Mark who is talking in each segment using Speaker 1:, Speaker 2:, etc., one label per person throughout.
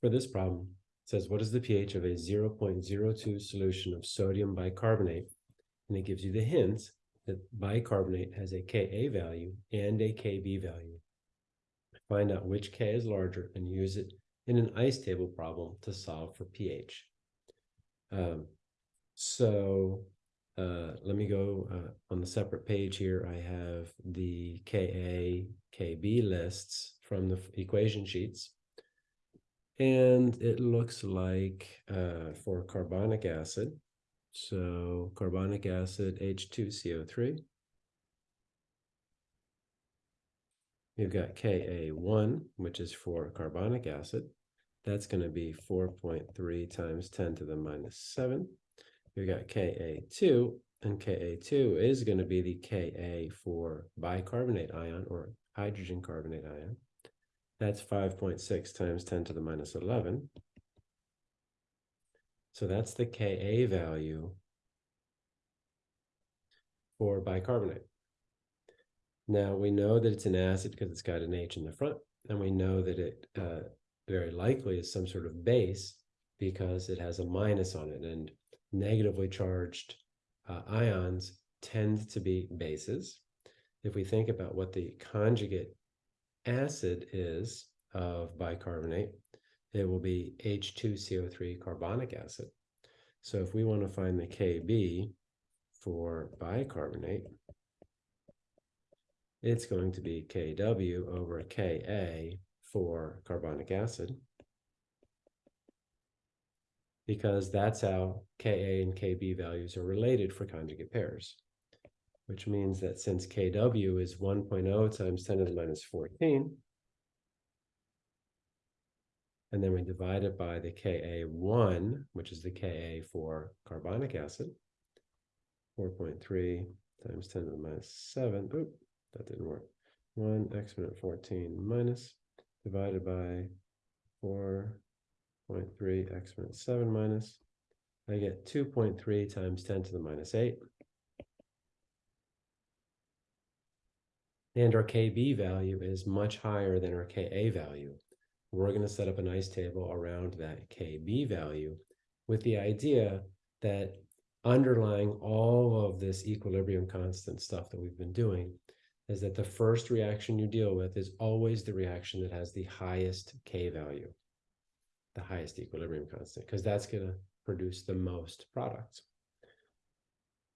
Speaker 1: for this problem, it says, what is the pH of a 0.02 solution of sodium bicarbonate? And it gives you the hint that bicarbonate has a Ka value and a Kb value. Find out which K is larger and use it in an ice table problem to solve for pH. Um, so uh, let me go uh, on the separate page here. I have the Ka, Kb lists from the equation sheets. And it looks like uh, for carbonic acid, so carbonic acid H2CO3. You've got Ka1, which is for carbonic acid. That's going to be 4.3 times 10 to the minus 7. You've got Ka2, and Ka2 is going to be the Ka for bicarbonate ion or hydrogen carbonate ion. That's 5.6 times 10 to the minus 11. So that's the Ka value for bicarbonate. Now we know that it's an acid because it's got an H in the front, and we know that it uh, very likely is some sort of base because it has a minus on it, and negatively charged uh, ions tend to be bases. If we think about what the conjugate acid is of bicarbonate, it will be H2CO3 carbonic acid. So if we want to find the Kb for bicarbonate, it's going to be Kw over Ka for carbonic acid. Because that's how Ka and Kb values are related for conjugate pairs which means that since Kw is 1.0 times 10 to the minus 14, and then we divide it by the Ka1, which is the Ka for carbonic acid, 4.3 times 10 to the minus 7, oop, that didn't work, 1 exponent 14 minus, divided by 4.3 exponent 7 minus, I get 2.3 times 10 to the minus 8, and our KB value is much higher than our KA value. We're going to set up a nice table around that KB value with the idea that underlying all of this equilibrium constant stuff that we've been doing is that the first reaction you deal with is always the reaction that has the highest K value, the highest equilibrium constant, because that's going to produce the most products.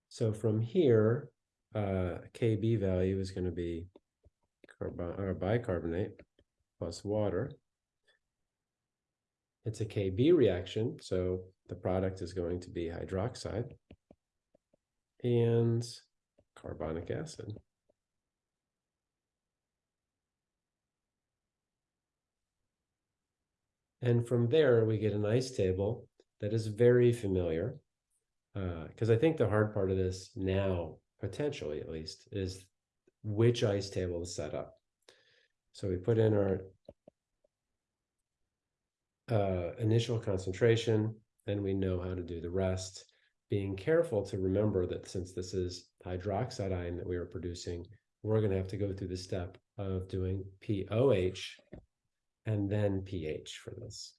Speaker 1: So from here, uh, Kb value is going to be carbon or bicarbonate plus water. It's a Kb reaction, so the product is going to be hydroxide and carbonic acid. And from there, we get an ice table that is very familiar. Because uh, I think the hard part of this now potentially at least, is which ice table to set up. So we put in our uh, initial concentration, and we know how to do the rest, being careful to remember that since this is hydroxide ion that we are producing, we're going to have to go through the step of doing POH and then pH for this.